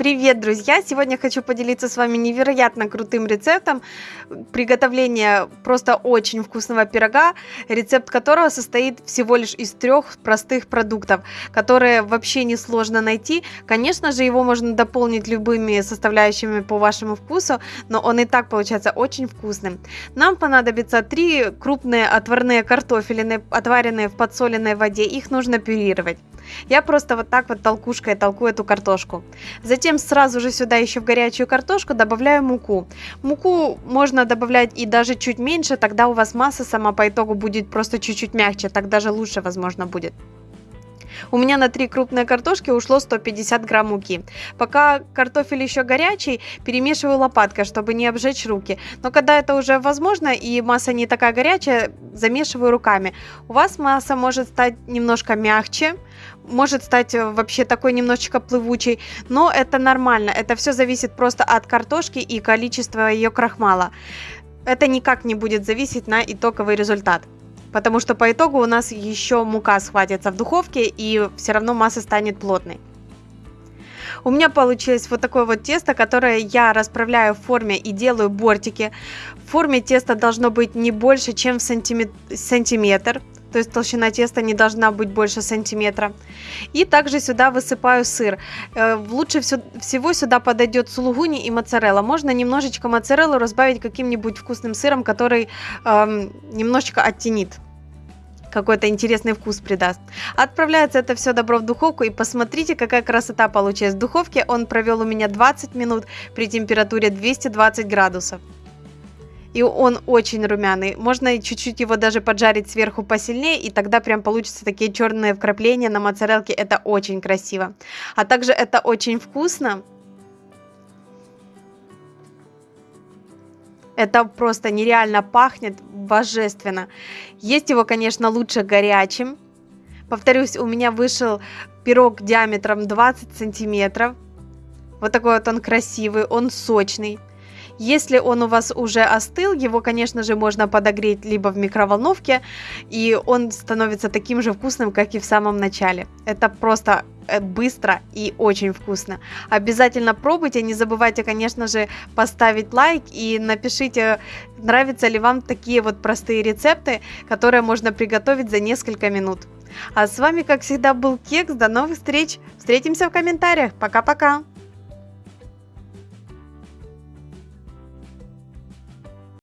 Привет, друзья! Сегодня хочу поделиться с вами невероятно крутым рецептом приготовления просто очень вкусного пирога, рецепт которого состоит всего лишь из трех простых продуктов, которые вообще несложно найти. Конечно же, его можно дополнить любыми составляющими по вашему вкусу, но он и так получается очень вкусным. Нам понадобится три крупные отварные картофелины, отваренные в подсоленной воде. Их нужно пюрировать. Я просто вот так вот толкушкой толку эту картошку. Затем сразу же сюда еще в горячую картошку добавляю муку. Муку можно добавлять и даже чуть меньше, тогда у вас масса сама по итогу будет просто чуть-чуть мягче, так даже лучше возможно будет. У меня на 3 крупные картошки ушло 150 грамм муки. Пока картофель еще горячий, перемешиваю лопаткой, чтобы не обжечь руки. Но когда это уже возможно и масса не такая горячая, замешиваю руками. У вас масса может стать немножко мягче, может стать э, вообще такой немножечко плывучей, но это нормально. Это все зависит просто от картошки и количества ее крахмала. Это никак не будет зависеть на итоговый результат потому что по итогу у нас еще мука схватится в духовке и все равно масса станет плотной. У меня получилось вот такое вот тесто, которое я расправляю в форме и делаю бортики. В форме теста должно быть не больше, чем в сантиметр. То есть толщина теста не должна быть больше сантиметра. И также сюда высыпаю сыр. Э, лучше всего сюда подойдет сулугуни и моцарелла. Можно немножечко моцареллу разбавить каким-нибудь вкусным сыром, который эм, немножечко оттенит какой-то интересный вкус придаст. Отправляется это все добро в духовку и посмотрите, какая красота получилась. В духовке он провел у меня 20 минут при температуре 220 градусов. И он очень румяный. Можно чуть-чуть его даже поджарить сверху посильнее, и тогда прям получится такие черные вкрапления на моцарелке. Это очень красиво. А также это очень вкусно. Это просто нереально пахнет божественно. Есть его, конечно, лучше горячим. Повторюсь, у меня вышел пирог диаметром 20 сантиметров. Вот такой вот он красивый, он сочный. Если он у вас уже остыл, его, конечно же, можно подогреть либо в микроволновке, и он становится таким же вкусным, как и в самом начале. Это просто э, быстро и очень вкусно. Обязательно пробуйте, не забывайте, конечно же, поставить лайк и напишите, нравятся ли вам такие вот простые рецепты, которые можно приготовить за несколько минут. А с вами, как всегда, был Кекс. До новых встреч. Встретимся в комментариях. Пока-пока.